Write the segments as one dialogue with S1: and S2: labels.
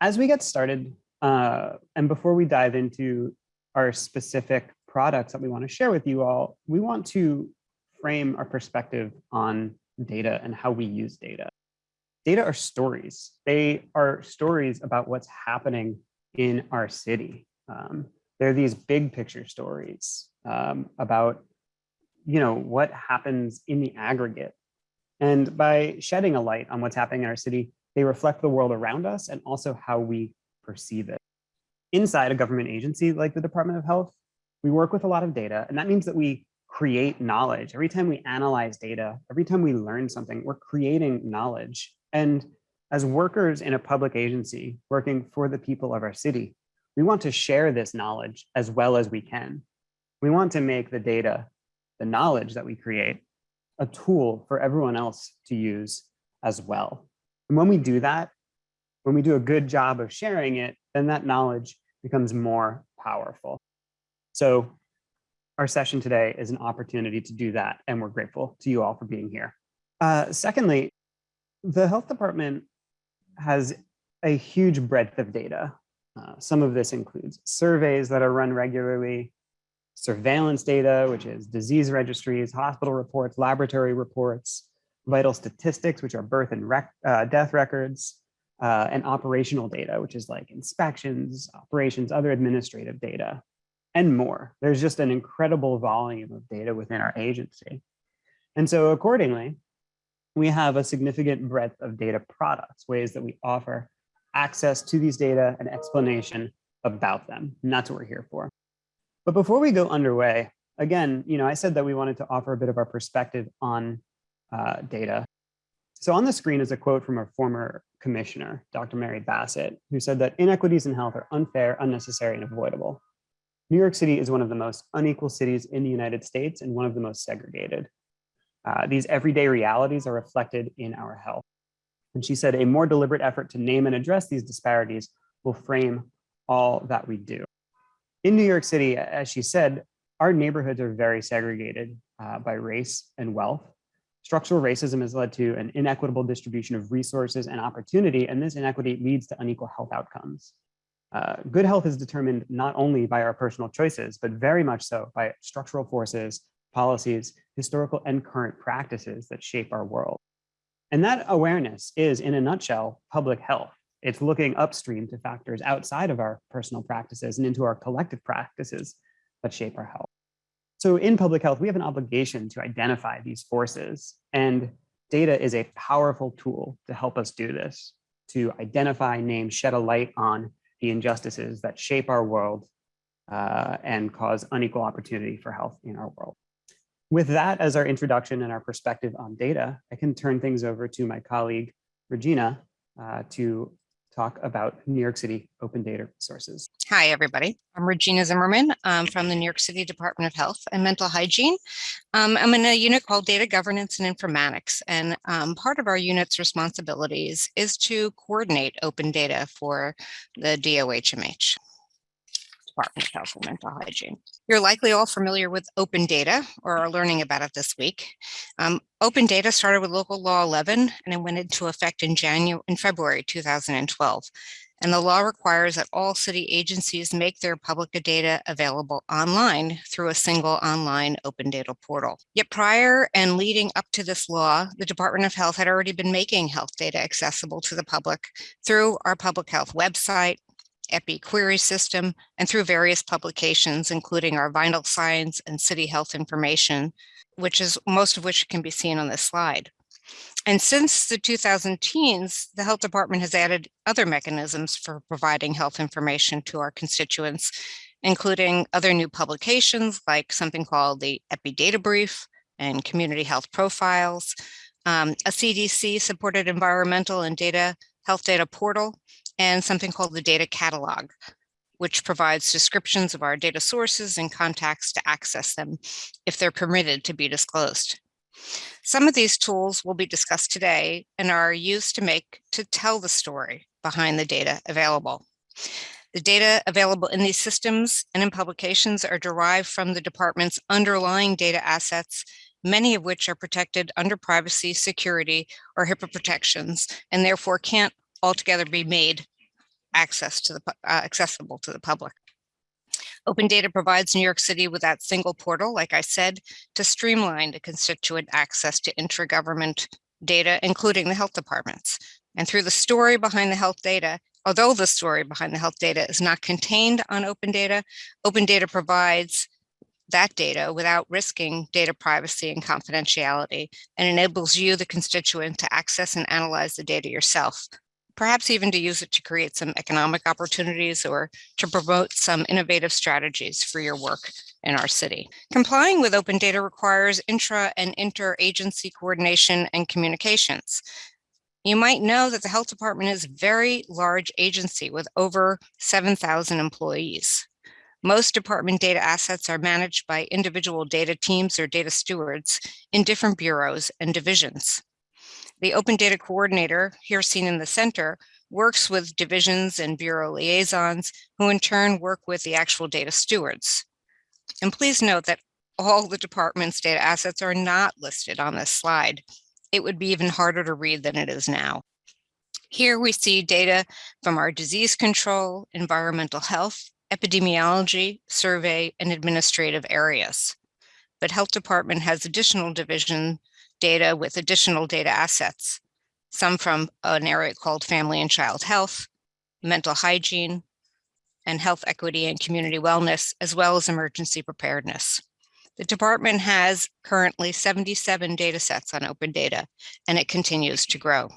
S1: as we get started, uh, and before we dive into our specific products that we want to share with you all, we want to frame our perspective on data and how we use data. Data are stories. They are stories about what's happening in our city. Um, they're these big picture stories um, about, you know, what happens in the aggregate. And by shedding a light on what's happening in our city, they reflect the world around us and also how we perceive it. Inside a government agency like the Department of Health, we work with a lot of data, and that means that we create knowledge. Every time we analyze data, every time we learn something, we're creating knowledge. And as workers in a public agency working for the people of our city, we want to share this knowledge as well as we can. We want to make the data, the knowledge that we create, a tool for everyone else to use as well. And when we do that, when we do a good job of sharing it, then that knowledge becomes more powerful. So our session today is an opportunity to do that, and we're grateful to you all for being here. Uh, secondly, the health department has a huge breadth of data. Uh, some of this includes surveys that are run regularly, surveillance data, which is disease registries, hospital reports, laboratory reports, vital statistics, which are birth and rec uh, death records, uh, and operational data, which is like inspections, operations, other administrative data and more. There's just an incredible volume of data within our agency. And so accordingly, we have a significant breadth of data products, ways that we offer access to these data and explanation about them. And that's what we're here for. But before we go underway, again, you know, I said that we wanted to offer a bit of our perspective on uh, data. So on the screen is a quote from our former commissioner, Dr. Mary Bassett, who said that inequities in health are unfair, unnecessary, and avoidable. New York City is one of the most unequal cities in the United States and one of the most segregated. Uh, these everyday realities are reflected in our health. And she said a more deliberate effort to name and address these disparities will frame all that we do. In New York City, as she said, our neighborhoods are very segregated uh, by race and wealth. Structural racism has led to an inequitable distribution of resources and opportunity, and this inequity leads to unequal health outcomes. Uh, good health is determined not only by our personal choices, but very much so by structural forces, policies, historical and current practices that shape our world. And that awareness is, in a nutshell, public health. It's looking upstream to factors outside of our personal practices and into our collective practices that shape our health. So in public health, we have an obligation to identify these forces and data is a powerful tool to help us do this, to identify, name, shed a light on the injustices that shape our world uh, and cause unequal opportunity for health in our world. With that as our introduction and our perspective on data, I can turn things over to my colleague, Regina, uh, to talk about New York City open data sources.
S2: Hi, everybody. I'm Regina Zimmerman um, from the New York City Department of Health and Mental Hygiene. Um, I'm in a unit called Data Governance and Informatics, and um, part of our unit's responsibilities is to coordinate open data for the DOHMH. Department of Health and Mental Hygiene. You're likely all familiar with open data or are learning about it this week. Um, open data started with local law 11 and it went into effect in January in February 2012. And the law requires that all city agencies make their public data available online through a single online open data portal. Yet prior and leading up to this law, the Department of Health had already been making health data accessible to the public through our public health website, EpiQuery system, and through various publications, including our vital signs and city health information, which is most of which can be seen on this slide. And since the 2010s, the health department has added other mechanisms for providing health information to our constituents, including other new publications like something called the EPI Data Brief and Community Health Profiles, um, a CDC supported environmental and data health data portal, and something called the data catalog, which provides descriptions of our data sources and contacts to access them if they're permitted to be disclosed. Some of these tools will be discussed today and are used to make to tell the story behind the data available. The data available in these systems and in publications are derived from the department's underlying data assets, many of which are protected under privacy, security, or HIPAA protections, and therefore can't altogether be made access to the, uh, accessible to the public. Open Data provides New York City with that single portal, like I said, to streamline the constituent access to intragovernment data, including the health departments. And through the story behind the health data, although the story behind the health data is not contained on Open Data, Open Data provides that data without risking data privacy and confidentiality and enables you, the constituent, to access and analyze the data yourself, perhaps even to use it to create some economic opportunities or to promote some innovative strategies for your work in our city. Complying with open data requires intra and interagency coordination and communications. You might know that the health department is a very large agency with over 7,000 employees. Most department data assets are managed by individual data teams or data stewards in different bureaus and divisions. The Open Data Coordinator, here seen in the center, works with divisions and bureau liaisons, who in turn work with the actual data stewards. And please note that all the department's data assets are not listed on this slide. It would be even harder to read than it is now. Here we see data from our disease control, environmental health, epidemiology, survey, and administrative areas. But health department has additional division data with additional data assets, some from an area called family and child health, mental hygiene, and health equity and community wellness, as well as emergency preparedness. The department has currently 77 data sets on open data, and it continues to grow.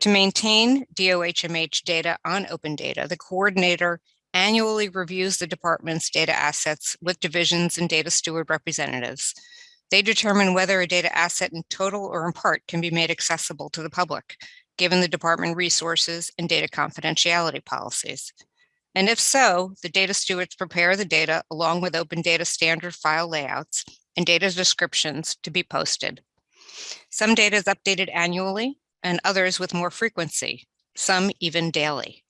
S2: To maintain DOHMH data on open data, the coordinator annually reviews the department's data assets with divisions and data steward representatives. They determine whether a data asset in total or in part can be made accessible to the public, given the department resources and data confidentiality policies. And if so, the data stewards prepare the data along with open data standard file layouts and data descriptions to be posted. Some data is updated annually and others with more frequency, some even daily.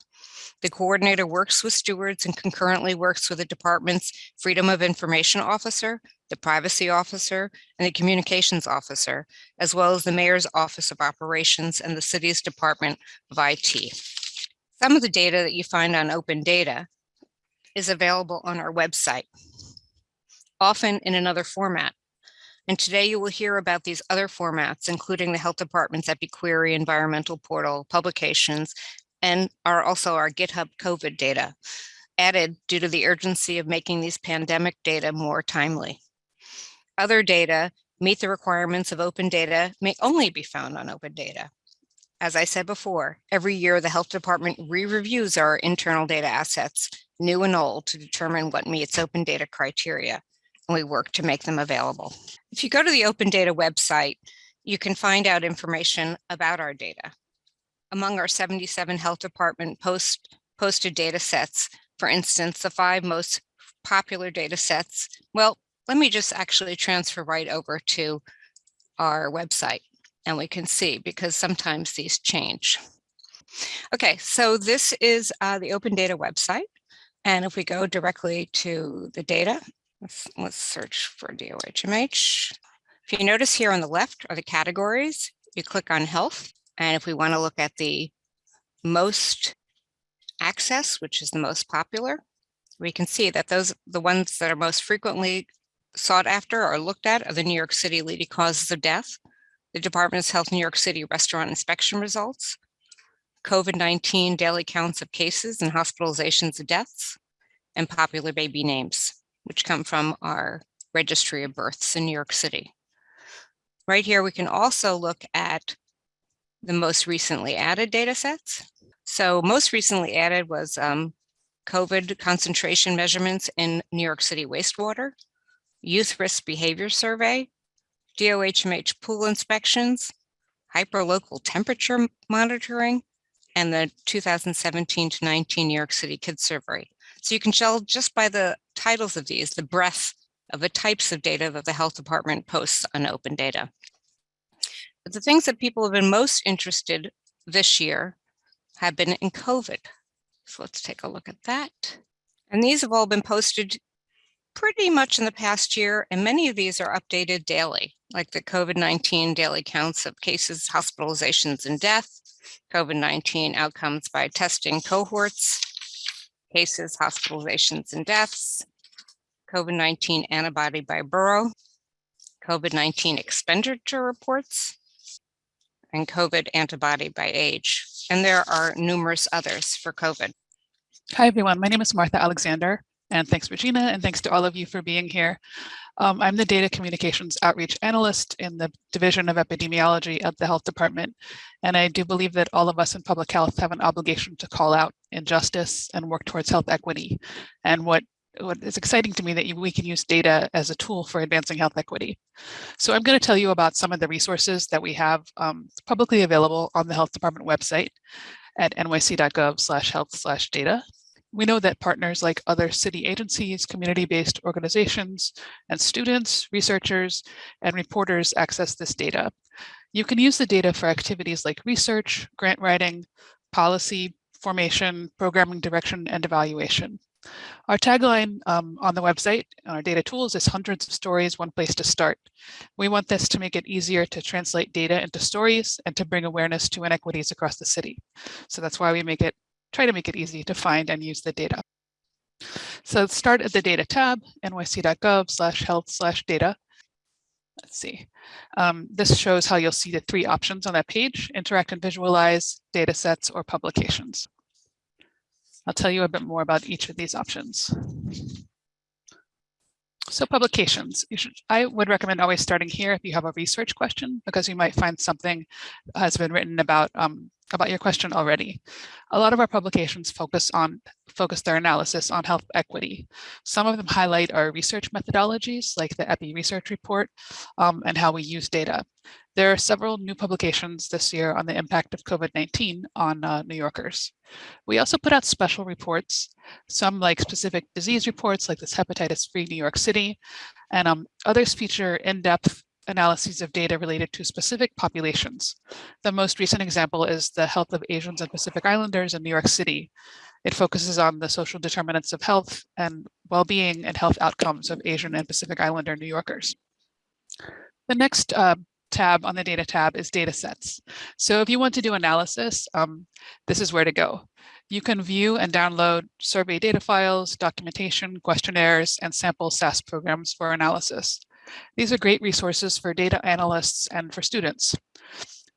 S2: The coordinator works with stewards and concurrently works with the department's Freedom of Information Officer, the Privacy Officer, and the Communications Officer, as well as the Mayor's Office of Operations and the city's Department of IT. Some of the data that you find on open data is available on our website, often in another format. And today you will hear about these other formats, including the Health Department's EpiQuery environmental portal publications, and are also our GitHub COVID data, added due to the urgency of making these pandemic data more timely. Other data meet the requirements of open data may only be found on open data. As I said before, every year the health department re-reviews our internal data assets, new and old, to determine what meets open data criteria, and we work to make them available. If you go to the open data website, you can find out information about our data. Among our 77 health department post posted data sets, for instance, the five most popular data sets, well, let me just actually transfer right over to our website and we can see because sometimes these change. Okay, so this is uh, the open data website. And if we go directly to the data, let's, let's search for DOHMH. If you notice here on the left are the categories, you click on health. And if we want to look at the most access, which is the most popular, we can see that those the ones that are most frequently sought after or looked at are the New York City leading causes of death, the Department of Health New York City restaurant inspection results, COVID-19 daily counts of cases and hospitalizations of deaths, and popular baby names, which come from our registry of births in New York City. Right here, we can also look at the most recently added data sets. So most recently added was um, COVID concentration measurements in New York City wastewater, youth risk behavior survey, DOHMH pool inspections, hyperlocal temperature monitoring, and the 2017 to 19 New York City Kids Survey. So you can tell just by the titles of these, the breadth of the types of data that the health department posts on open data. The things that people have been most interested this year have been in COVID. So let's take a look at that. And these have all been posted pretty much in the past year, and many of these are updated daily, like the COVID-19 daily counts of cases, hospitalizations, and death, COVID-19 outcomes by testing cohorts, cases, hospitalizations, and deaths, COVID-19 antibody by borough, COVID-19 expenditure reports, and COVID antibody by age. And there are numerous others for COVID.
S3: Hi, everyone. My name is Martha Alexander, and thanks, Regina, and thanks to all of you for being here. Um, I'm the Data Communications Outreach Analyst in the Division of Epidemiology at the Health Department, and I do believe that all of us in public health have an obligation to call out injustice and work towards health equity. And what what is exciting to me that we can use data as a tool for advancing health equity. So I'm going to tell you about some of the resources that we have um, publicly available on the health department website at nyc.gov slash health slash data. We know that partners like other city agencies, community-based organizations, and students, researchers, and reporters access this data. You can use the data for activities like research, grant writing, policy, formation, programming direction, and evaluation. Our tagline um, on the website, our data tools is hundreds of stories, one place to start. We want this to make it easier to translate data into stories and to bring awareness to inequities across the city. So that's why we make it, try to make it easy to find and use the data. So start at the data tab, nyc.gov slash health slash data. Let's see. Um, this shows how you'll see the three options on that page, interact and visualize, data sets, or publications. I'll tell you a bit more about each of these options. So publications, should, I would recommend always starting here if you have a research question, because you might find something has been written about um, about your question already. A lot of our publications focus on focus their analysis on health equity. Some of them highlight our research methodologies, like the EPI research report, um, and how we use data. There are several new publications this year on the impact of COVID-19 on uh, New Yorkers. We also put out special reports, some like specific disease reports like this hepatitis-free New York City, and um, others feature in-depth analyses of data related to specific populations. The most recent example is the health of Asians and Pacific Islanders in New York City. It focuses on the social determinants of health and well-being and health outcomes of Asian and Pacific Islander New Yorkers. The next uh, tab on the data tab is data sets. So if you want to do analysis, um, this is where to go. You can view and download survey data files, documentation, questionnaires, and sample SAS programs for analysis. These are great resources for data analysts and for students.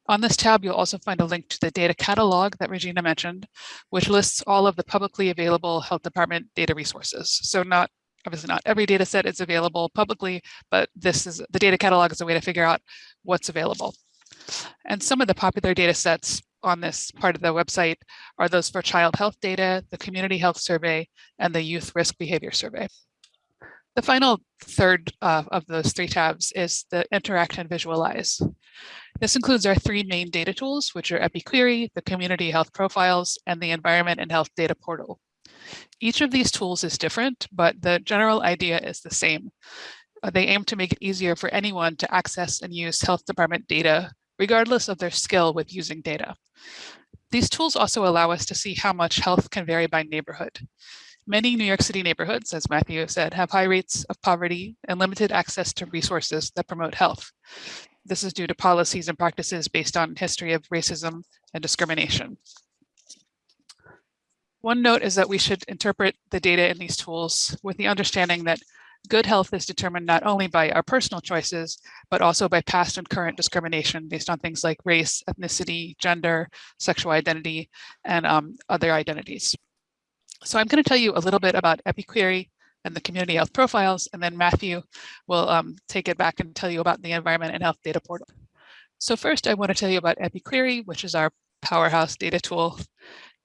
S3: On this tab, you'll also find a link to the data catalog that Regina mentioned, which lists all of the publicly available health department data resources. So not obviously not every data set is available publicly, but this is the data catalog is a way to figure out what's available. And some of the popular data sets on this part of the website are those for child health data, the community health survey, and the youth risk behavior survey. The final third uh, of those three tabs is the interact and visualize. This includes our three main data tools, which are EpiQuery, the community health profiles, and the environment and health data portal. Each of these tools is different, but the general idea is the same. Uh, they aim to make it easier for anyone to access and use health department data, regardless of their skill with using data. These tools also allow us to see how much health can vary by neighborhood. Many New York City neighborhoods, as Matthew said, have high rates of poverty and limited access to resources that promote health. This is due to policies and practices based on history of racism and discrimination. One note is that we should interpret the data in these tools with the understanding that good health is determined not only by our personal choices, but also by past and current discrimination based on things like race, ethnicity, gender, sexual identity, and um, other identities. So I'm going to tell you a little bit about EpiQuery and the community health profiles, and then Matthew will um, take it back and tell you about the environment and health data portal. So first, I want to tell you about EpiQuery, which is our powerhouse data tool.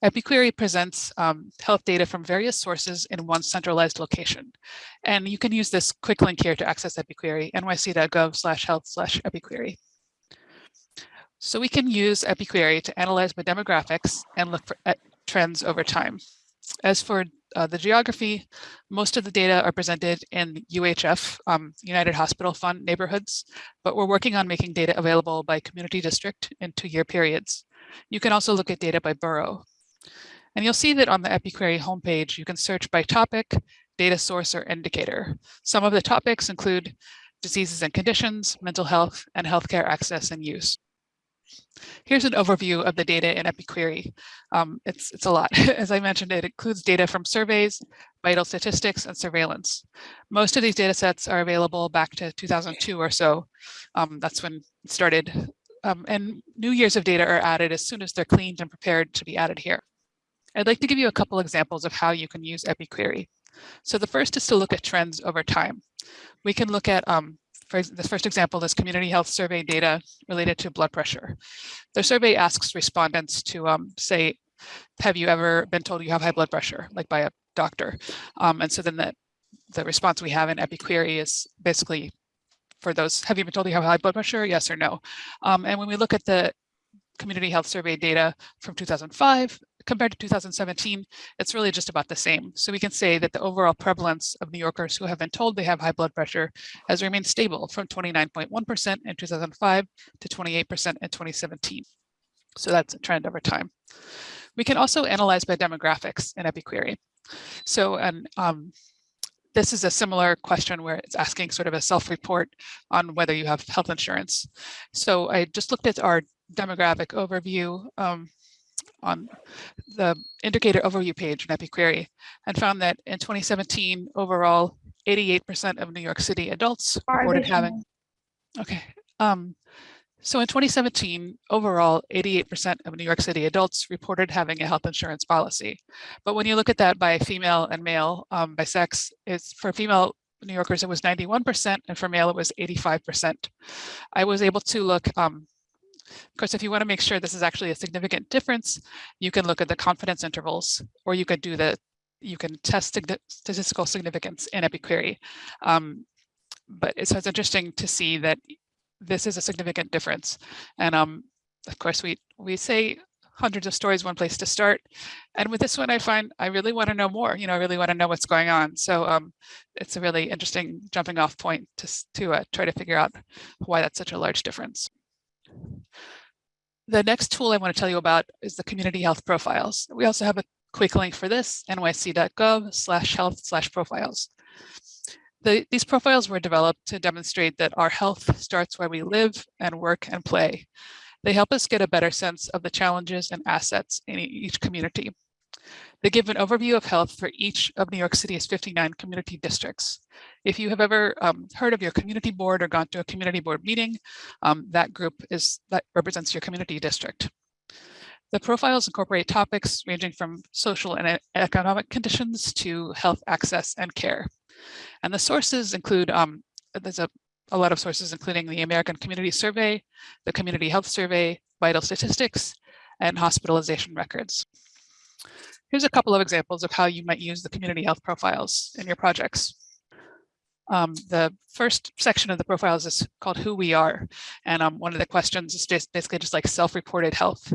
S3: EpiQuery presents um, health data from various sources in one centralized location. And you can use this quick link here to access EpiQuery, nyc.gov slash health slash EpiQuery. So we can use EpiQuery to analyze the demographics and look for trends over time. As for uh, the geography, most of the data are presented in UHF, um, United Hospital Fund neighborhoods, but we're working on making data available by community district in two-year periods. You can also look at data by borough. And you'll see that on the EpiQuery homepage, you can search by topic, data source, or indicator. Some of the topics include diseases and conditions, mental health, and healthcare access and use. Here's an overview of the data in EpiQuery. Um, it's, it's a lot. As I mentioned, it includes data from surveys, vital statistics, and surveillance. Most of these data sets are available back to 2002 or so. Um, that's when it started. Um, and new years of data are added as soon as they're cleaned and prepared to be added here. I'd like to give you a couple examples of how you can use EpiQuery. So the first is to look at trends over time. We can look at um, for the first example is community health survey data related to blood pressure. The survey asks respondents to um, say, have you ever been told you have high blood pressure, like by a doctor? Um, and so then the, the response we have in EpiQuery is basically for those, have you been told you have high blood pressure? Yes or no. Um, and when we look at the community health survey data from 2005 compared to 2017, it's really just about the same. So we can say that the overall prevalence of New Yorkers who have been told they have high blood pressure has remained stable from 29.1% in 2005 to 28% in 2017. So that's a trend over time. We can also analyze by demographics in EpiQuery. So and um, this is a similar question where it's asking sort of a self-report on whether you have health insurance. So I just looked at our demographic overview um, on the indicator overview page in EpiQuery and found that in 2017, overall, 88% of New York City adults reported having, okay. Um, so in 2017, overall, 88% of New York City adults reported having a health insurance policy. But when you look at that by female and male, um, by sex, it's for female New Yorkers, it was 91%, and for male, it was 85%. I was able to look um, of course, if you want to make sure this is actually a significant difference, you can look at the confidence intervals, or you could do the, you can test statistical significance in EpiQuery. Um, but it's, it's interesting to see that this is a significant difference. And um, of course, we, we say hundreds of stories, one place to start. And with this one, I find I really want to know more, you know, I really want to know what's going on. So um, it's a really interesting jumping off point to, to uh, try to figure out why that's such a large difference. The next tool I want to tell you about is the community health profiles. We also have a quick link for this, nyc.gov slash health slash profiles. The, these profiles were developed to demonstrate that our health starts where we live and work and play. They help us get a better sense of the challenges and assets in each community. They give an overview of health for each of New York City's 59 community districts. If you have ever um, heard of your community board or gone to a community board meeting, um, that group is that represents your community district. The profiles incorporate topics ranging from social and economic conditions to health access and care. And the sources include, um, there's a, a lot of sources, including the American Community Survey, the Community Health Survey, vital statistics, and hospitalization records. Here's a couple of examples of how you might use the community health profiles in your projects. Um, the first section of the profiles is called who we are. And um, one of the questions is basically just like self-reported health.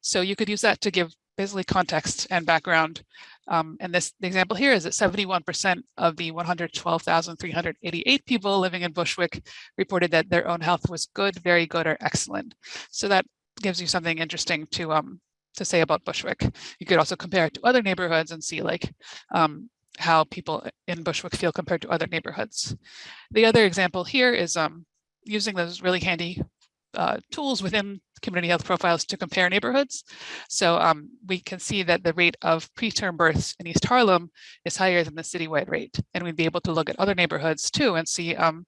S3: So you could use that to give basically context and background. Um, and this the example here is that 71% of the 112,388 people living in Bushwick reported that their own health was good, very good, or excellent. So that gives you something interesting to um, to say about Bushwick. You could also compare it to other neighborhoods and see like um, how people in Bushwick feel compared to other neighborhoods. The other example here is um, using those really handy uh, tools within community health profiles to compare neighborhoods. So um, we can see that the rate of preterm births in East Harlem is higher than the citywide rate. And we'd be able to look at other neighborhoods too and see um,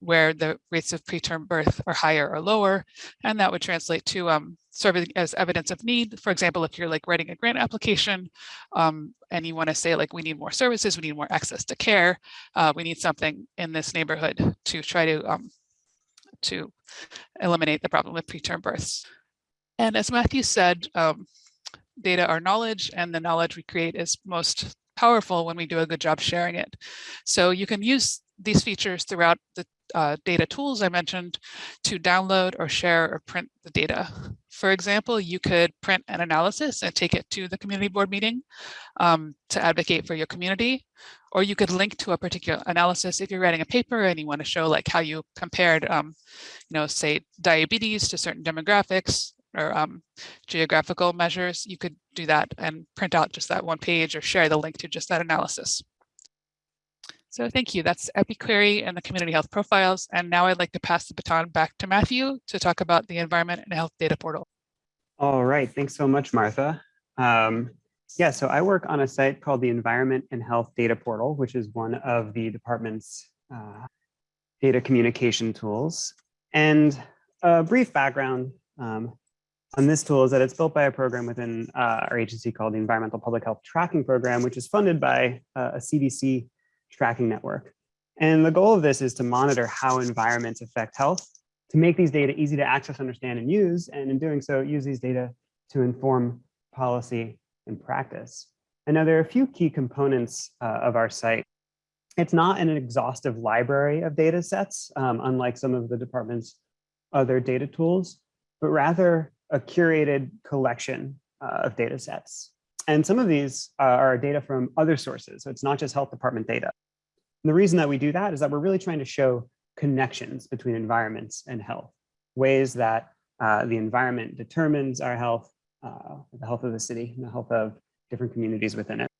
S3: where the rates of preterm birth are higher or lower. And that would translate to um, serving as evidence of need. For example, if you're like writing a grant application um, and you want to say like, we need more services, we need more access to care, uh, we need something in this neighborhood to try to um, to eliminate the problem with preterm births. And as Matthew said, um, data are knowledge and the knowledge we create is most powerful when we do a good job sharing it. So you can use these features throughout the uh, data tools I mentioned to download or share or print the data. For example, you could print an analysis and take it to the community board meeting um, to advocate for your community, or you could link to a particular analysis if you're writing a paper and you want to show like how you compared, um, you know, say diabetes to certain demographics or um, geographical measures, you could do that and print out just that one page or share the link to just that analysis. So thank you. That's EpiQuery and the community health profiles. And now I'd like to pass the baton back to Matthew to talk about the environment and health data portal.
S1: All right, thanks so much, Martha. Um, yeah, so I work on a site called the Environment and Health Data Portal, which is one of the department's uh, data communication tools. And a brief background um, on this tool is that it's built by a program within uh, our agency called the Environmental Public Health Tracking Program, which is funded by uh, a CDC tracking network. And the goal of this is to monitor how environments affect health, to make these data easy to access, understand, and use, and in doing so, use these data to inform policy and practice. And now there are a few key components uh, of our site. It's not an exhaustive library of data sets, um, unlike some of the department's other data tools, but rather a curated collection uh, of data sets. And some of these uh, are data from other sources. So it's not just health department data. And the reason that we do that is that we're really trying to show connections between environments and health, ways that uh, the environment determines our health, uh, the health of the city, and the health of different communities within it.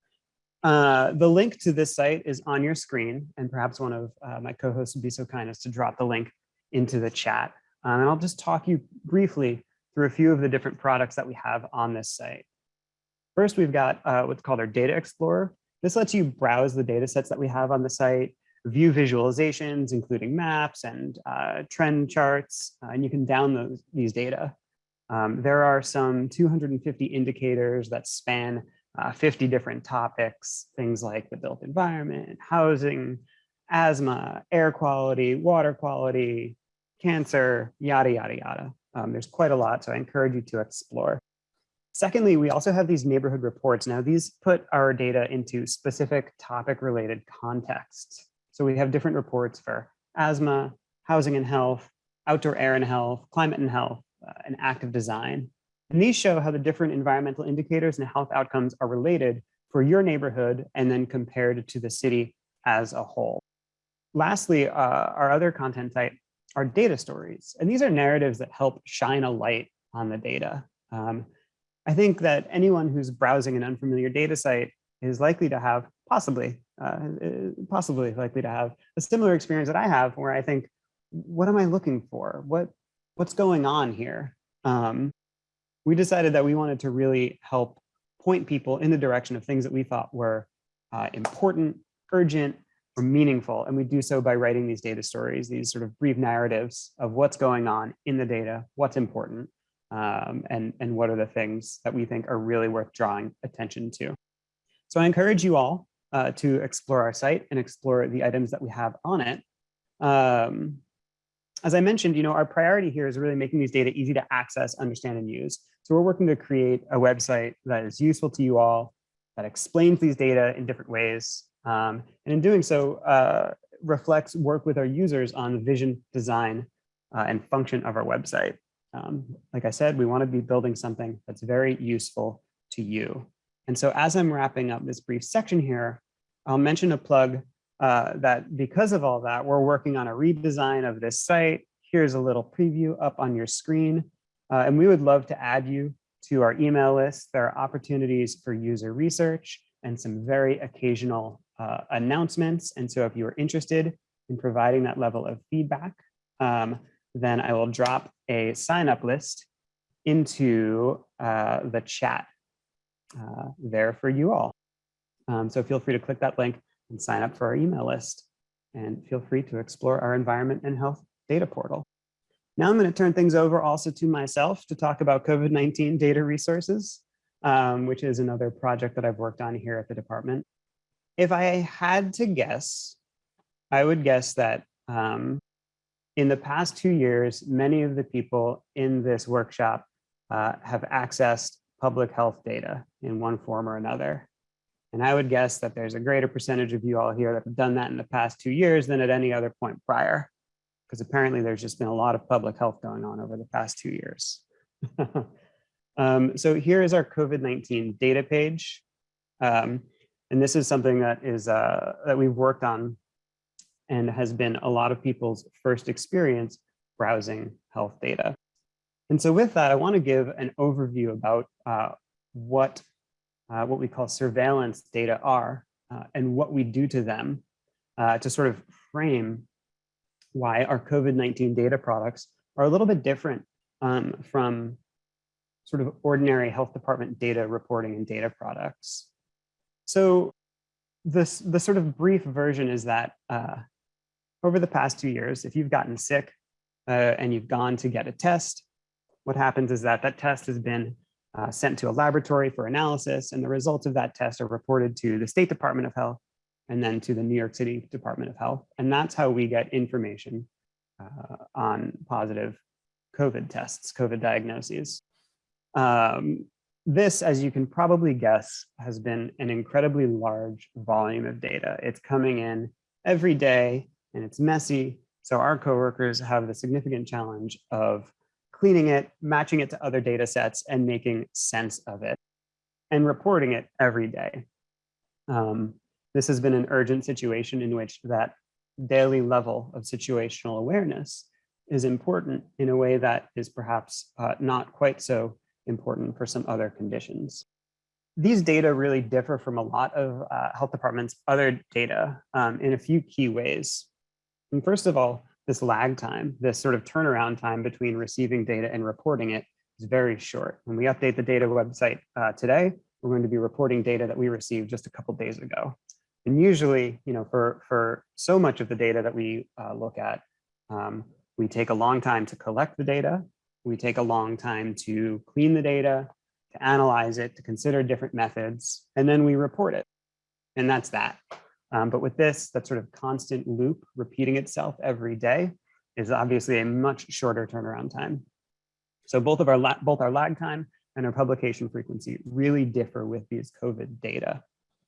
S1: Uh, the link to this site is on your screen, and perhaps one of uh, my co-hosts would be so kind as to drop the link into the chat. Um, and I'll just talk you briefly through a few of the different products that we have on this site. First, we've got uh, what's called our Data Explorer. This lets you browse the data sets that we have on the site, view visualizations, including maps and uh, trend charts, uh, and you can download these data. Um, there are some 250 indicators that span uh, 50 different topics, things like the built environment, housing, asthma, air quality, water quality, cancer, yada, yada, yada. Um, there's quite a lot, so I encourage you to explore. Secondly, we also have these neighborhood reports. Now these put our data into specific topic related contexts. So we have different reports for asthma, housing and health, outdoor air and health, climate and health, uh, and active design. And these show how the different environmental indicators and health outcomes are related for your neighborhood and then compared to the city as a whole. Lastly, uh, our other content type are data stories. And these are narratives that help shine a light on the data. Um, I think that anyone who's browsing an unfamiliar data site is likely to have, possibly, uh, possibly likely to have a similar experience that I have where I think, what am I looking for? What, what's going on here? Um, we decided that we wanted to really help point people in the direction of things that we thought were uh, important, urgent, or meaningful. And we do so by writing these data stories, these sort of brief narratives of what's going on in the data, what's important, um, and, and what are the things that we think are really worth drawing attention to. So I encourage you all uh, to explore our site and explore the items that we have on it. Um, as I mentioned, you know, our priority here is really making these data easy to access, understand, and use. So we're working to create a website that is useful to you all, that explains these data in different ways, um, and in doing so, uh, reflects work with our users on the vision, design, uh, and function of our website. Um, like I said, we want to be building something that's very useful to you. And so as I'm wrapping up this brief section here, I'll mention a plug uh, that because of all that, we're working on a redesign of this site. Here's a little preview up on your screen. Uh, and we would love to add you to our email list. There are opportunities for user research and some very occasional uh, announcements. And so if you are interested in providing that level of feedback, um, then I will drop a sign up list into uh, the chat uh, there for you all. Um, so feel free to click that link and sign up for our email list. And feel free to explore our environment and health data portal. Now I'm going to turn things over also to myself to talk about COVID-19 data resources, um, which is another project that I've worked on here at the department if I had to guess, I would guess that um, in the past two years, many of the people in this workshop uh, have accessed public health data in one form or another. And I would guess that there's a greater percentage of you all here that have done that in the past two years than at any other point prior, because apparently there's just been a lot of public health going on over the past two years. um, so here is our COVID-19 data page. Um, and this is something that is uh, that we've worked on and has been a lot of people's first experience browsing health data. And so with that, I want to give an overview about uh, what, uh, what we call surveillance data are uh, and what we do to them uh, to sort of frame why our COVID-19 data products are a little bit different um, from sort of ordinary health department data reporting and data products. So this, the sort of brief version is that uh, over the past two years, if you've gotten sick uh, and you've gone to get a test, what happens is that that test has been uh, sent to a laboratory for analysis and the results of that test are reported to the State Department of Health and then to the New York City Department of Health. And that's how we get information uh, on positive COVID tests, COVID diagnoses. Um, this, as you can probably guess, has been an incredibly large volume of data. It's coming in every day and it's messy. So our coworkers have the significant challenge of cleaning it, matching it to other data sets and making sense of it and reporting it every day. Um, this has been an urgent situation in which that daily level of situational awareness is important in a way that is perhaps uh, not quite so important for some other conditions. These data really differ from a lot of uh, health departments' other data um, in a few key ways. And first of all, this lag time, this sort of turnaround time between receiving data and reporting it is very short. When we update the data website uh, today, we're going to be reporting data that we received just a couple days ago. And usually, you know, for, for so much of the data that we uh, look at, um, we take a long time to collect the data. We take a long time to clean the data, to analyze it, to consider different methods, and then we report it. And that's that. Um, but with this, that sort of constant loop repeating itself every day is obviously a much shorter turnaround time. So both of our both our lag time and our publication frequency really differ with these COVID data.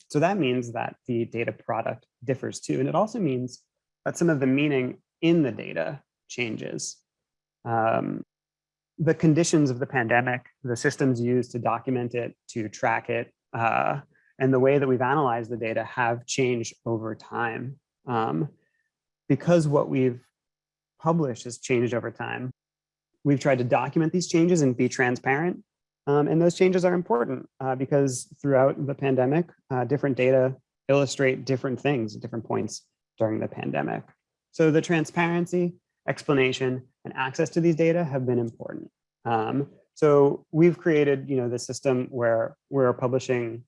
S1: So that means that the data product differs too. And it also means that some of the meaning in the data changes. Um, the conditions of the pandemic, the systems used to document it, to track it, uh, and the way that we've analyzed the data have changed over time. Um, because what we've published has changed over time, we've tried to document these changes and be transparent. Um, and those changes are important uh, because throughout the pandemic, uh, different data illustrate different things at different points during the pandemic. So the transparency, explanation, and access to these data have been important. Um, so we've created, you know, the system where we're publishing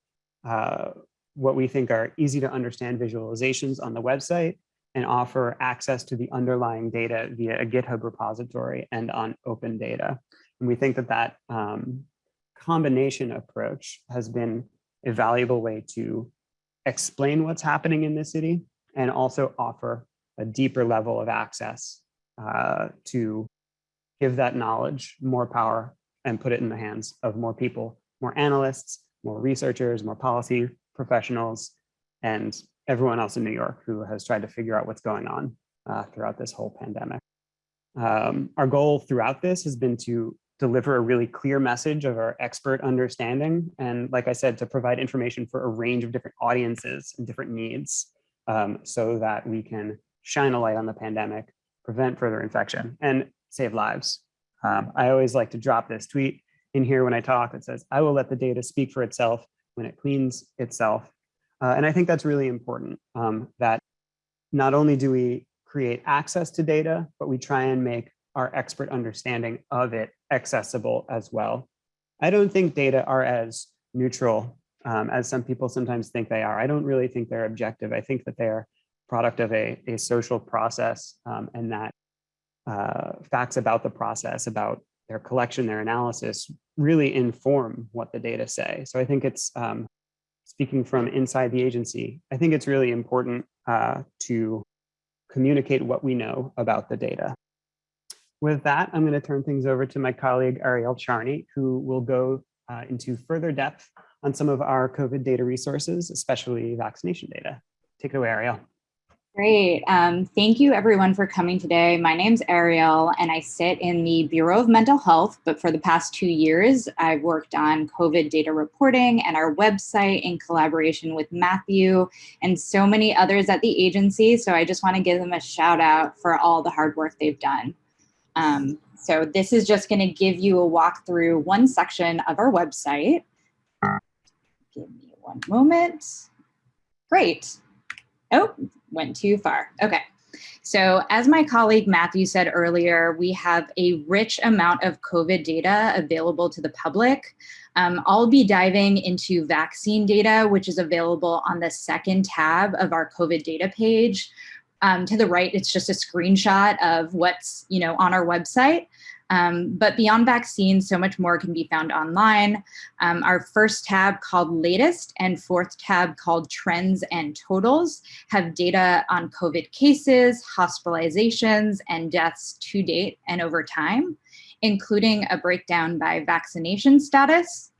S1: uh, what we think are easy to understand visualizations on the website and offer access to the underlying data via a GitHub repository and on open data. And we think that that um, combination approach has been a valuable way to explain what's happening in the city and also offer a deeper level of access uh, to give that knowledge more power and put it in the hands of more people, more analysts, more researchers, more policy professionals, and everyone else in New York who has tried to figure out what's going on uh, throughout this whole pandemic. Um, our goal throughout this has been to deliver a really clear message of our expert understanding. And like I said, to provide information for a range of different audiences and different needs um, so that we can shine a light on the pandemic, prevent further infection and save lives. Um, I always like to drop this tweet in here when I talk that says, I will let the data speak for itself when it cleans itself. Uh, and I think that's really important um, that not only do we create access to data, but we try and make our expert understanding of it accessible as well. I don't think data are as neutral um, as some people sometimes think they are. I don't really think they're objective. I think that they're product of a, a social process um, and that uh, facts about the process, about their collection, their analysis really inform what the data say. So I think it's um, speaking from inside the agency, I think it's really important uh, to communicate what we know about the data. With that, I'm going to turn things over to my colleague Ariel Charney, who will go uh, into further depth on some of our COVID data resources, especially vaccination data. Take it away, Ariel.
S4: Great. Um, thank you everyone for coming today. My name's Ariel and I sit in the Bureau of Mental Health, but for the past two years, I've worked on COVID data reporting and our website in collaboration with Matthew and so many others at the agency. So I just wanna give them a shout out for all the hard work they've done. Um, so this is just gonna give you a walk through one section of our website. Give me one moment. Great. Oh, went too far. Okay. So as my colleague Matthew said earlier, we have a rich amount of COVID data available to the public. Um, I'll be diving into vaccine data, which is available on the second tab of our COVID data page. Um, to the right, it's just a screenshot of what's you know on our website. Um, but beyond vaccines, so much more can be found online. Um, our first tab called latest and fourth tab called trends and totals have data on COVID cases, hospitalizations, and deaths to date and over time, including a breakdown by vaccination status.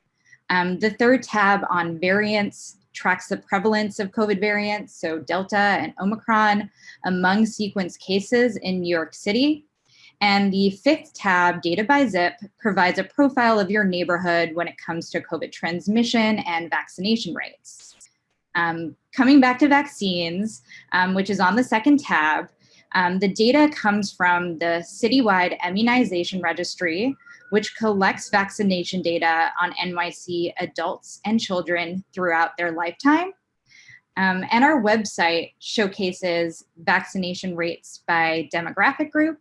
S4: Um, the third tab on variants tracks the prevalence of COVID variants, so Delta and Omicron, among sequence cases in New York City. And the fifth tab, Data by Zip, provides a profile of your neighborhood when it comes to COVID transmission and vaccination rates. Um, coming back to vaccines, um, which is on the second tab, um, the data comes from the citywide immunization registry, which collects vaccination data on NYC adults and children throughout their lifetime. Um, and our website showcases vaccination rates by demographic group,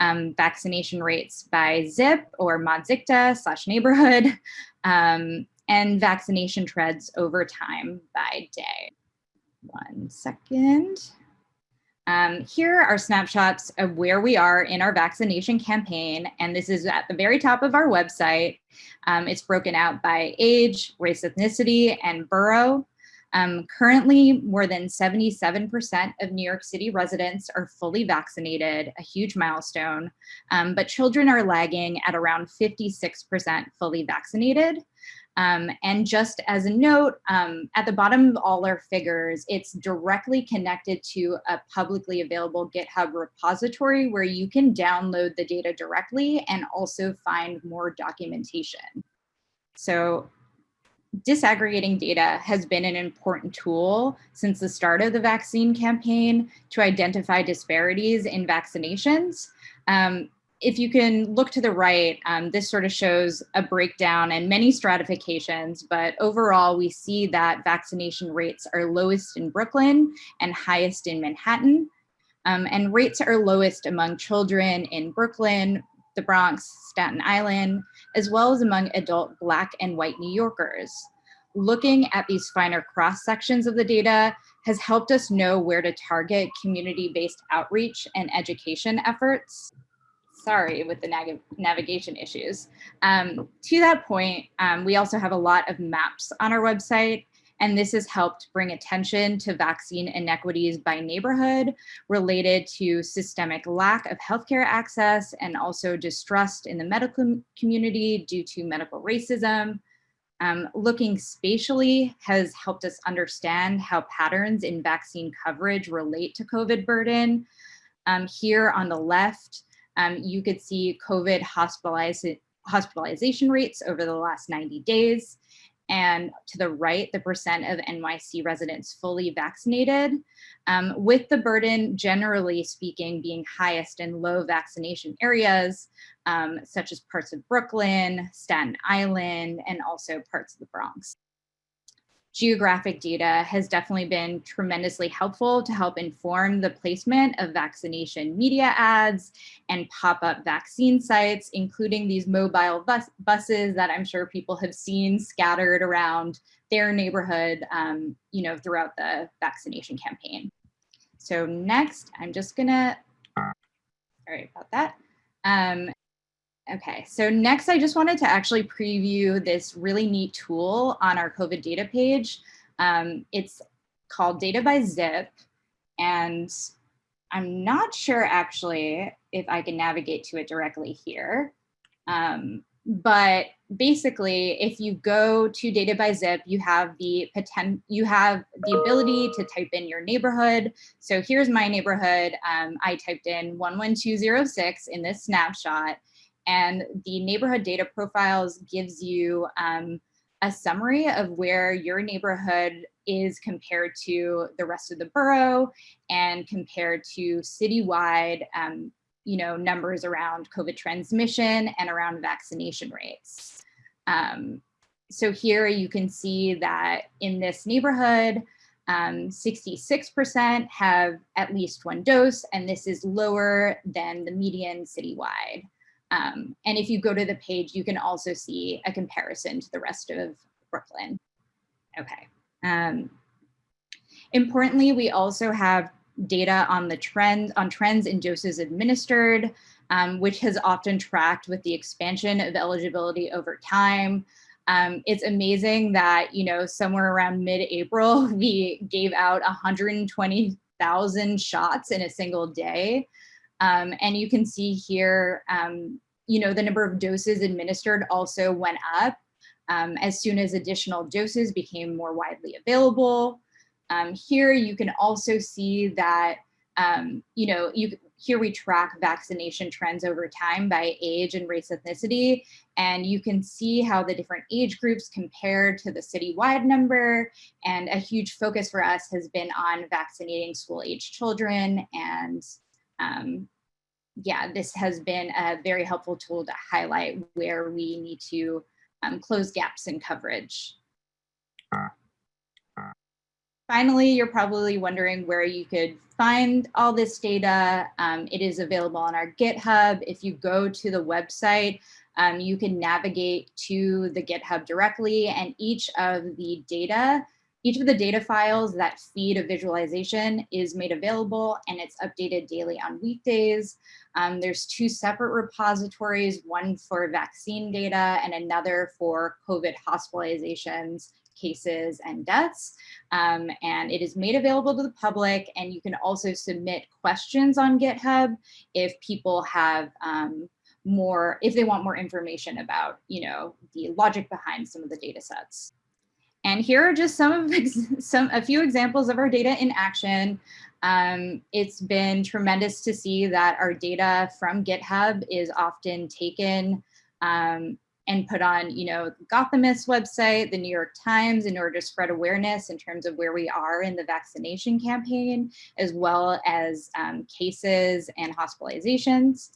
S4: um, vaccination rates by zip or MODZCTA slash neighborhood, um, and vaccination trends over time by day. One second. Um, here are snapshots of where we are in our vaccination campaign, and this is at the very top of our website. Um, it's broken out by age, race, ethnicity, and borough. Um, currently, more than 77% of New York City residents are fully vaccinated, a huge milestone, um, but children are lagging at around 56% fully vaccinated. Um, and just as a note, um, at the bottom of all our figures, it's directly connected to a publicly available GitHub repository where you can download the data directly and also find more documentation. So disaggregating data has been an important tool since the start of the vaccine campaign to identify disparities in vaccinations. Um, if you can look to the right, um, this sort of shows a breakdown and many stratifications, but overall we see that vaccination rates are lowest in Brooklyn and highest in Manhattan. Um, and rates are lowest among children in Brooklyn, the Bronx, Staten Island, as well as among adult Black and white New Yorkers. Looking at these finer cross sections of the data has helped us know where to target community-based outreach and education efforts sorry, with the nav navigation issues. Um, to that point, um, we also have a lot of maps on our website, and this has helped bring attention to vaccine inequities by neighborhood related to systemic lack of healthcare access and also distrust in the medical community due to medical racism. Um, looking spatially has helped us understand how patterns in vaccine coverage relate to COVID burden. Um, here on the left, um, you could see COVID hospitalization rates over the last 90 days. And to the right, the percent of NYC residents fully vaccinated, um, with the burden generally speaking being highest in low vaccination areas, um, such as parts of Brooklyn, Staten Island, and also parts of the Bronx geographic data has definitely been tremendously helpful to help inform the placement of vaccination media ads and pop-up vaccine sites, including these mobile bus buses that I'm sure people have seen scattered around their neighborhood, um, you know, throughout the vaccination campaign. So next, I'm just gonna, sorry about that. Um, Okay, so next I just wanted to actually preview this really neat tool on our COVID data page. Um, it's called Data by Zip, and I'm not sure actually if I can navigate to it directly here. Um, but basically, if you go to Data by Zip, you have the potent, you have the ability to type in your neighborhood. So here's my neighborhood. Um, I typed in 11206 in this snapshot. And the neighborhood data profiles gives you um, a summary of where your neighborhood is compared to the rest of the borough and compared to citywide um, you know, numbers around COVID transmission and around vaccination rates. Um, so here you can see that in this neighborhood, Um, 66% have at least one dose, and this is lower than the median citywide. Um, and if you go to the page, you can also see a comparison to the rest of Brooklyn. Okay. Um, importantly, we also have data on the trend on trends in doses administered, um, which has often tracked with the expansion of eligibility over time. Um, it's amazing that, you know, somewhere around mid-April, we gave out 120,000 shots in a single day. Um, and you can see here, um, you know, the number of doses administered also went up um, as soon as additional doses became more widely available. Um, here you can also see that, um, you know, you, here we track vaccination trends over time by age and race ethnicity. And you can see how the different age groups compare to the citywide number. And a huge focus for us has been on vaccinating school age children. And um, yeah, this has been a very helpful tool to highlight where we need to um, close gaps in coverage. Finally, you're probably wondering where you could find all this data. Um, it is available on our GitHub. If you go to the website, um, you can navigate to the GitHub directly and each of the data, each of the data files that feed a visualization is made available and it's updated daily on weekdays. Um, there's two separate repositories, one for vaccine data and another for COVID hospitalizations cases and deaths. Um, and it is made available to the public and you can also submit questions on GitHub if people have um, more, if they want more information about, you know, the logic behind some of the data sets. And here are just some of some a few examples of our data in action. Um, it's been tremendous to see that our data from GitHub is often taken um, and put on, you know, Gothamist website, the New York Times, in order to spread awareness in terms of where we are in the vaccination campaign, as well as um, cases and hospitalizations.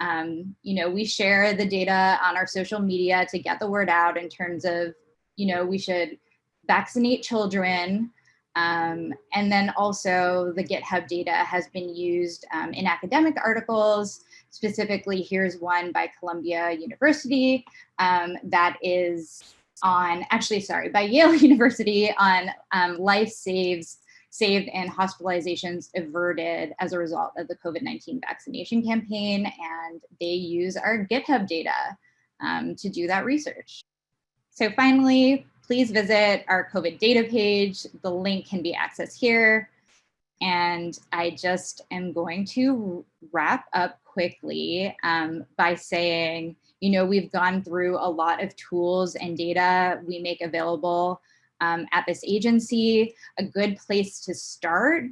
S4: Um, you know, we share the data on our social media to get the word out in terms of, you know, we should vaccinate children. Um, and then also the GitHub data has been used um, in academic articles Specifically, here's one by Columbia University um, that is on, actually, sorry, by Yale University on um, life saves saved and hospitalizations averted as a result of the COVID-19 vaccination campaign. And they use our GitHub data um, to do that research. So finally, please visit our COVID data page. The link can be accessed here. And I just am going to wrap up quickly um, by saying, you know, we've gone through a lot of tools and data we make available um, at this agency. A good place to start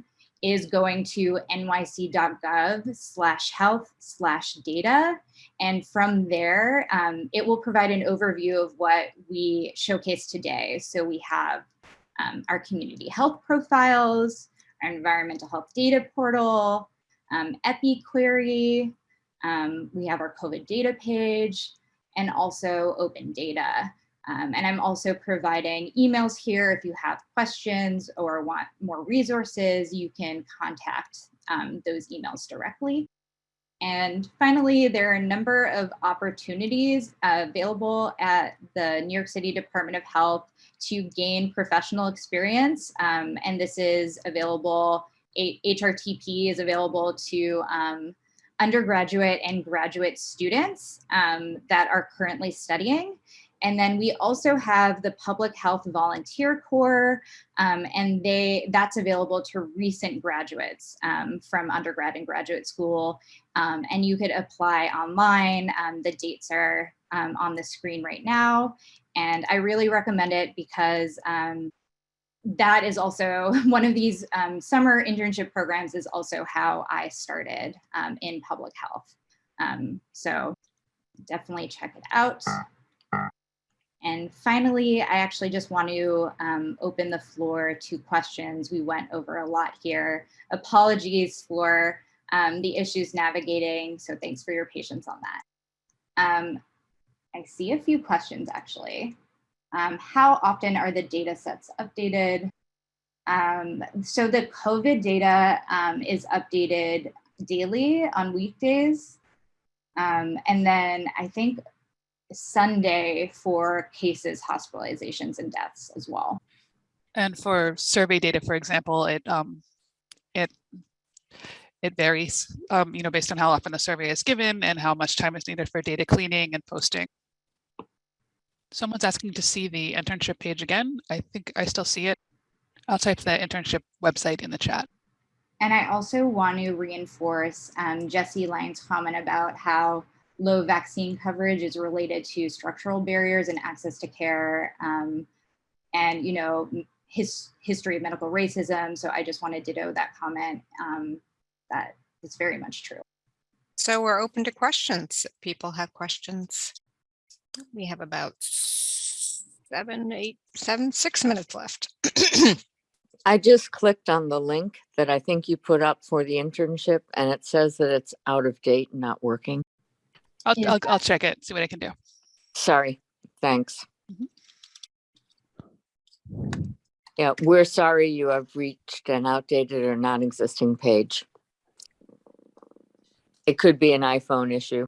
S4: is going to nyc.gov slash health slash data. And from there, um, it will provide an overview of what we showcase today. So we have um, our community health profiles, our environmental health data portal, um, EpiQuery, um, we have our COVID data page, and also open data. Um, and I'm also providing emails here. If you have questions or want more resources, you can contact um, those emails directly. And finally, there are a number of opportunities uh, available at the New York City Department of Health to gain professional experience. Um, and this is available, HRTP is available to um, undergraduate and graduate students um, that are currently studying. And then we also have the Public Health Volunteer Corps, um, and they that's available to recent graduates um, from undergrad and graduate school. Um, and you could apply online. Um, the dates are um, on the screen right now. And I really recommend it because um, that is also one of these um, summer internship programs is also how I started in public health. So definitely check it out. And finally, I actually just want to um, open the floor to questions. We went over a lot here. Apologies for um, the issues navigating. So thanks for your patience on that. Um, I see a few questions actually. Um, how often are the data sets updated? Um, so the COVID data um, is updated daily on weekdays. And then I think Sunday for cases, hospitalizations, and deaths as well.
S3: And for survey data, for example, it um, it it varies, um, you know, based on how often the survey is given and how much time is needed for data cleaning and posting. Someone's asking to see the internship page again. I think I still see it. I'll type the internship website in the chat.
S4: And I also want to reinforce um, Jesse Lyon's comment about how low vaccine coverage is related to structural barriers and access to care um, and, you know, his history of medical racism. So I just want to ditto that comment. Um, that is very much true.
S2: So we're open to questions. If People have questions. We have about seven, eight, seven, six minutes left.
S5: I just clicked on the link that I think you put up for the internship and it says that it's out of date and not working.
S3: I'll,
S4: Yeah.
S3: I'll, I'll check it, see what I can do.
S5: Sorry, thanks.
S3: Mhm.
S5: Yeah, we're sorry you have reached an outdated or non-existing page. It could be an iPhone issue.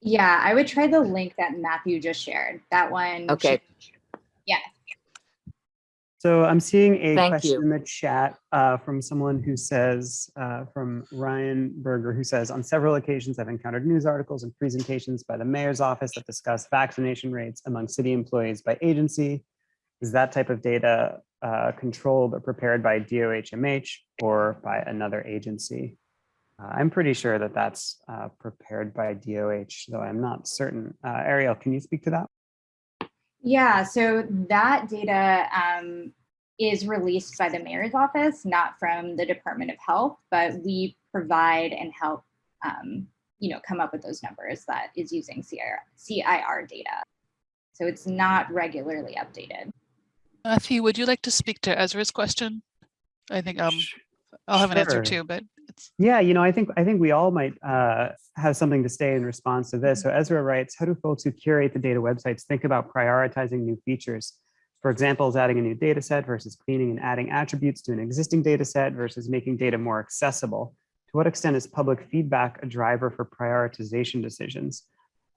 S4: Yeah, I would try the link that Matthew just shared. That one.
S5: Okay.
S4: should-
S1: So I'm seeing a
S5: Thank
S1: question
S5: you.
S1: in the chat uh, from someone who says, uh, from Ryan Berger, who says, on several occasions, I've encountered news articles and presentations by the mayor's office that discuss vaccination rates among city employees by agency. Is that type of data uh, controlled or prepared by DOHMH or by another agency? Uh, I'm pretty sure that that's uh, prepared by DOH, though I'm not certain. Uh, Ariel, can you speak to that?
S4: Yeah, so that data um, is released by the mayor's office, not from the Department of Health, but we provide and help, um, you know, come up with those numbers that is using CIR, CIR data. So it's not regularly updated.
S3: Matthew, would you like to speak to Ezra's question? I think um, I'll have an answer too, but it's,
S1: Yeah, you know, I think I think we all might uh, have something to say in response to this. So Ezra writes, how do folks who curate the data websites think about prioritizing new features? For example, is adding a new data set versus cleaning and adding attributes to an existing data set versus making data more accessible? To what extent is public feedback a driver for prioritization decisions?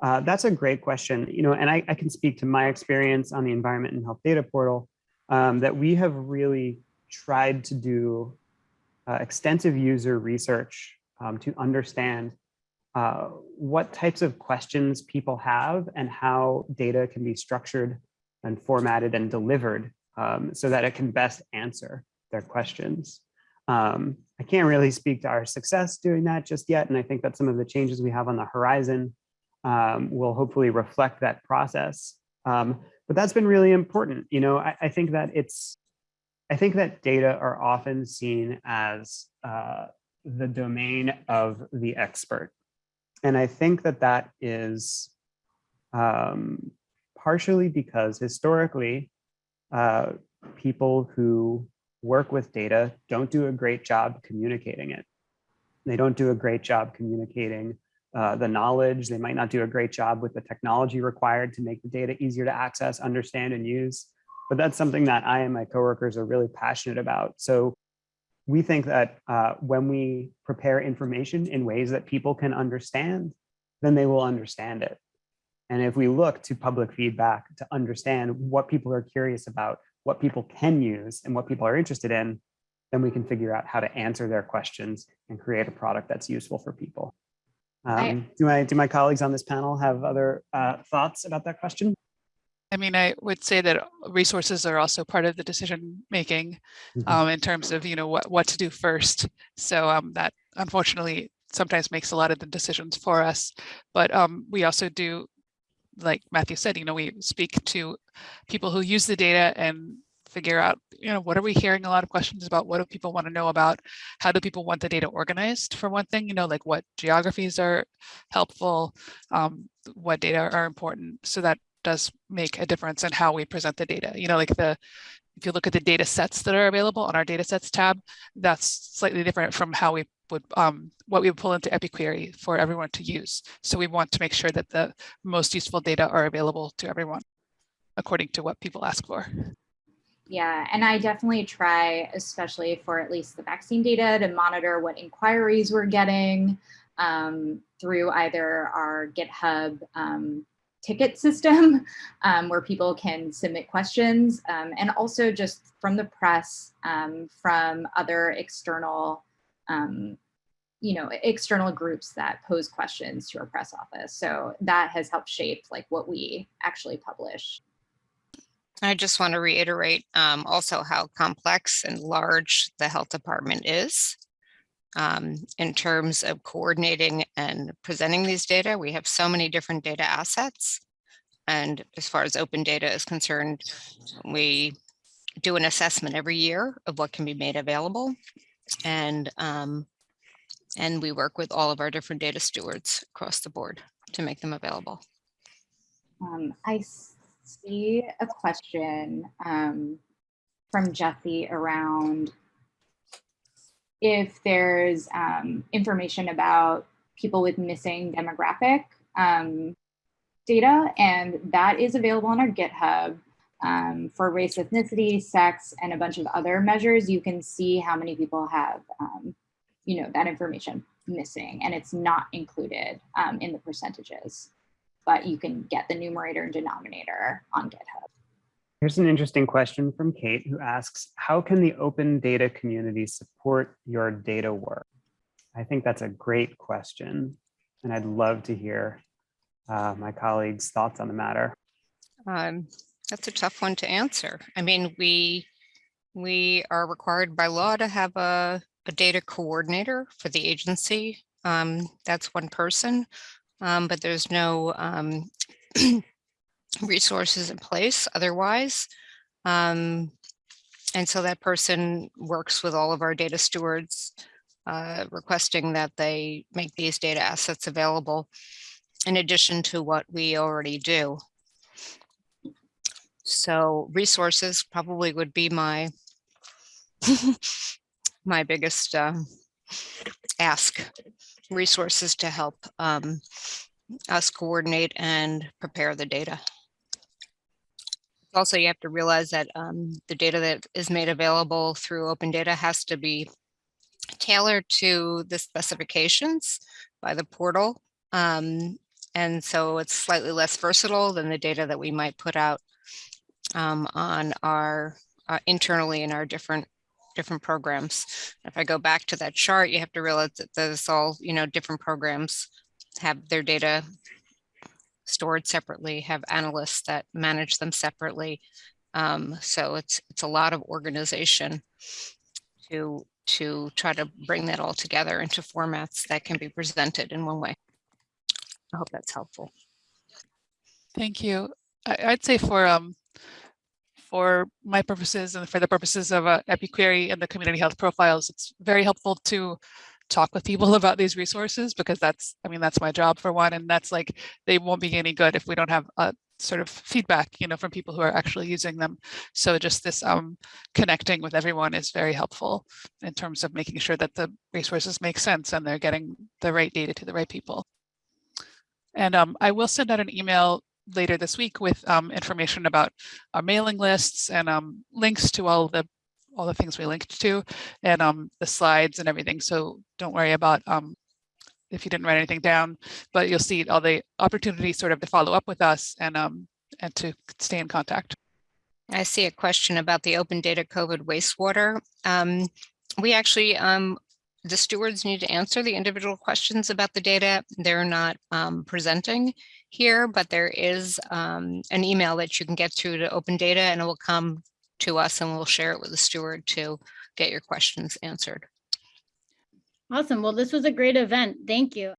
S1: Uh, that's a great question, you know, and I, I can speak to my experience on the environment and health data portal um, that we have really tried to do uh, extensive user research um, to understand uh, what types of questions people have and how data can be structured and formatted and delivered um, so that it can best answer their questions. Um, I can't really speak to our success doing that just yet, and I think that some of the changes we have on the horizon um, will hopefully reflect that process. Um, but that's been really important. You know, I, I think that it's I think that data are often seen as uh, the domain of the expert. And I think that that is um, partially because historically, uh, people who work with data don't do a great job communicating it. They don't do a great job communicating uh, the knowledge. They might not do a great job with the technology required to make the data easier to access, understand, and use but that's something that I and my coworkers are really passionate about. So we think that uh, when we prepare information in ways that people can understand, then they will understand it. And if we look to public feedback to understand what people are curious about, what people can use and what people are interested in, then we can figure out how to answer their questions and create a product that's useful for people. Um, do, my, do my colleagues on this panel have other uh, thoughts about that question?
S3: I mean, I would say that resources are also part of the decision making
S1: Mhm.
S3: um, in terms of, you know, what, what to do first. So um, that unfortunately sometimes makes a lot of the decisions for us. But um, we also do, like Matthew said, you know, we speak to people who use the data and figure out, you know, what are we hearing a lot of questions about? What do people want to know about? How do people want the data organized for one thing, you know, like what geographies are helpful, um, what data are important. So that does make a difference in how we present the data. You know, like the, if you look at the data sets that are available on our data sets tab, that's slightly different from how we would, um, what we would pull into EpiQuery for everyone to use. So we want to make sure that the most useful data are available to everyone according to what people ask for.
S4: Yeah, and I definitely try, especially for at least the vaccine data, to monitor what inquiries we're getting um, through either our GitHub um, ticket system um, where people can submit questions um, and also just from the press, um, from other external, um, you know, external groups that pose questions to our press office. So that has helped shape like what we actually publish.
S2: I just want to reiterate um, also how complex and large the health department is. Um, in terms of coordinating and presenting these data, we have so many different data assets. And as far as open data is concerned, we do an assessment every year of what can be made available. And, um, and we work with all of our different data stewards across the board to make them available.
S4: Um, I see a question um, from Jesse around if there's um, information about people with missing demographic um, data, and that is available on our GitHub. Um, for race, ethnicity, sex, and a bunch of other measures, you can see how many people have, um, you know, that information missing, and it's not included um, in the percentages but you can get the numerator and denominator on GitHub.
S1: Here's an interesting question from Kate who asks, how can the open data community support your data work? I think that's a great question. And I'd love to hear uh, my colleagues' thoughts on the matter.
S2: Um, that's a tough one to answer. I mean, we we are required by law to have a, a data coordinator for the agency. Um, that's one person um, but there's no um, resources in place otherwise. Um, and so that person works with all of our data stewards, uh, requesting that they make these data assets available in addition to what we already do. So resources probably would be my my biggest um, ask resources to help um, us coordinate and prepare the data. Also, you have to realize that um, the data that is made available through open data has to be tailored to the specifications by the portal. Um, and so it's slightly less versatile than the data that we might put out um, on our uh, internally in our different different programs. If I go back to that chart, you have to realize that there's all, you know, different programs have their data stored separately, have analysts that manage them separately. Um, so it's it's a lot of organization to to try to bring that all together into formats that can be presented in one way. I hope that's helpful.
S3: Thank you. I, I'd say for um for my purposes and for the purposes of uh, EpiQuery and the community health profiles, it's very helpful to talk with people about these resources because that's, I mean, that's my job for one. And that's like, they won't be any good if we don't have a sort of feedback, you know, from people who are actually using them. So just this um, connecting with everyone is very helpful in terms of making sure that the resources make sense and they're getting the right data to the right people. And um, I will send out an email later this week with um, information about our mailing lists and um, links to all the all the things we linked to and um, the slides and everything. So don't worry about um, if you didn't write anything down, but you'll see all the opportunities sort of to follow up with us and um, and to stay in contact.
S2: I see a question about the open data COVID wastewater. Um, we actually, um, the stewards need to answer the individual questions about the data. They're not um, presenting here, but there is um, an email that you can get through to open data and it will come to us and we'll share it with the steward to get your questions answered.
S6: Awesome. Well, this was a great event. Thank you.